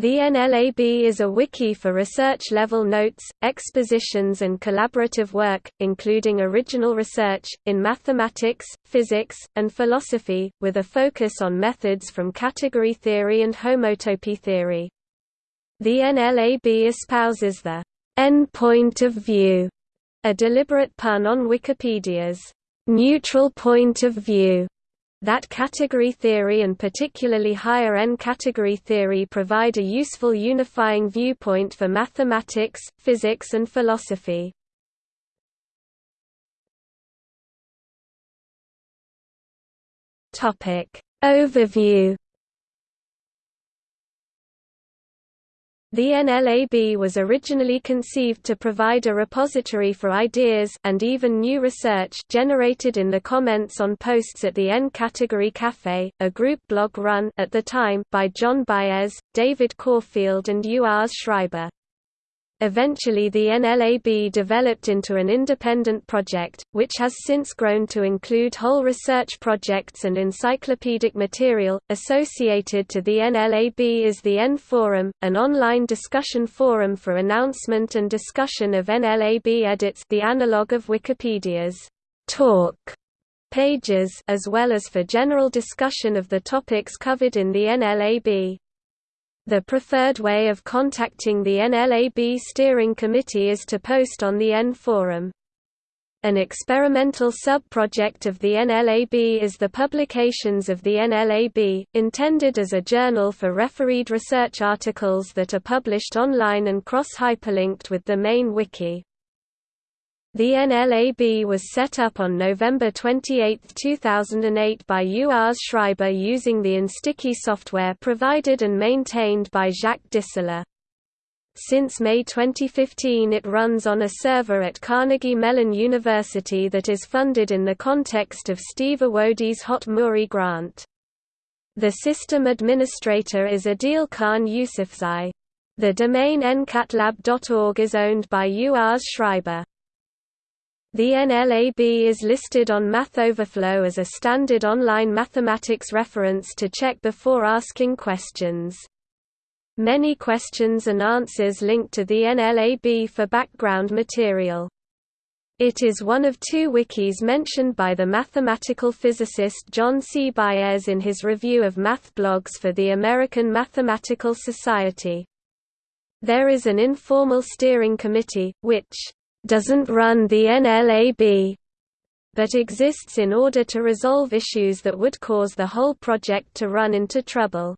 The NLAB is a wiki for research-level notes, expositions and collaborative work, including original research, in mathematics, physics, and philosophy, with a focus on methods from category theory and homotopy theory. The NLAB espouses the N point of view, a deliberate pun on Wikipedia's neutral point of view that category theory and particularly higher N category theory provide a useful unifying viewpoint for mathematics, physics and philosophy. Overview The NLAB was originally conceived to provide a repository for ideas and even new research generated in the comments on posts at the N Category Café, a group blog run at the time by John Baez, David Corfield and Urs Schreiber. Eventually the NLAB developed into an independent project, which has since grown to include whole research projects and encyclopedic material. Associated to the NLAB is the N Forum, an online discussion forum for announcement and discussion of NLAB edits the analog of Wikipedia's talk pages as well as for general discussion of the topics covered in the NLAB. The preferred way of contacting the NLAB steering committee is to post on the N forum. An experimental sub-project of the NLAB is the Publications of the NLAB, intended as a journal for refereed research articles that are published online and cross-hyperlinked with the main wiki. The NLAB was set up on November 28, 2008 by Urs Schreiber using the Instiki software provided and maintained by Jacques Distler. Since May 2015 it runs on a server at Carnegie Mellon University that is funded in the context of Steve Awodey's HoTT MURI grant. The system administrator is Adeel Khan Yusufzai. The domain ncatlab.org is owned by Urs Schreiber. The NLAB is listed on MathOverflow as a standard online mathematics reference to check before asking questions. Many questions and answers link to the NLAB for background material. It is one of two wikis mentioned by the mathematical physicist John C. Baez in his review of math blogs for the American Mathematical Society. There is an informal steering committee, which doesn't run the NLAB, but exists in order to resolve issues that would cause the whole project to run into trouble.